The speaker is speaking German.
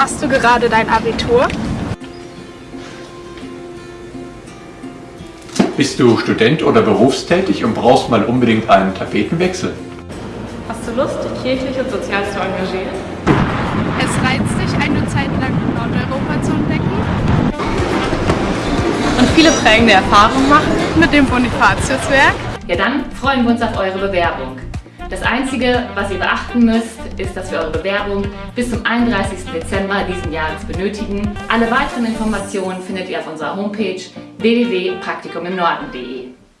Machst du gerade dein Abitur? Bist du Student oder berufstätig und brauchst mal unbedingt einen Tapetenwechsel? Hast du Lust, dich kirchlich und sozial zu engagieren? Es reizt dich, eine Zeit lang Nordeuropa zu entdecken? Und viele prägende Erfahrungen machen? Mit dem Bonifatiuswerk? Ja, dann freuen wir uns auf eure Bewerbung. Das Einzige, was ihr beachten müsst, ist, dass wir eure Bewerbung bis zum 31. Dezember diesen Jahres benötigen. Alle weiteren Informationen findet ihr auf unserer Homepage www.praktikumimnorden.de.